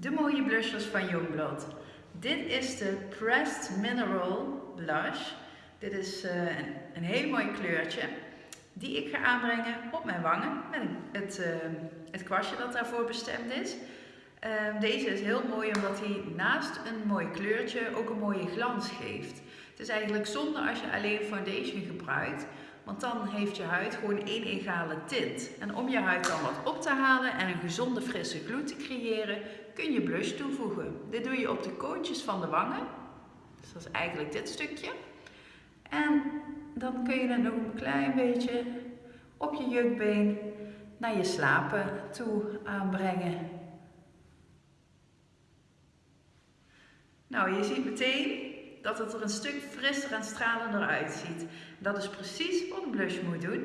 de mooie blushers van Youngblood. Dit is de Pressed Mineral Blush. Dit is uh, een, een heel mooi kleurtje die ik ga aanbrengen op mijn wangen met het, uh, het kwastje dat daarvoor bestemd is. Uh, deze is heel mooi omdat hij naast een mooi kleurtje ook een mooie glans geeft. Het is eigenlijk zonde als je alleen foundation gebruikt, want dan heeft je huid gewoon één egale tint. En om je huid dan wat op te halen en een gezonde frisse gloed te creëren, kun je blush toevoegen. Dit doe je op de koontjes van de wangen. Dus dat is eigenlijk dit stukje. En dan kun je het nog een klein beetje op je jukbeen naar je slapen toe aanbrengen. Nou, je ziet meteen dat het er een stuk frisser en stralender uitziet. Dat is precies wat een blush moet doen.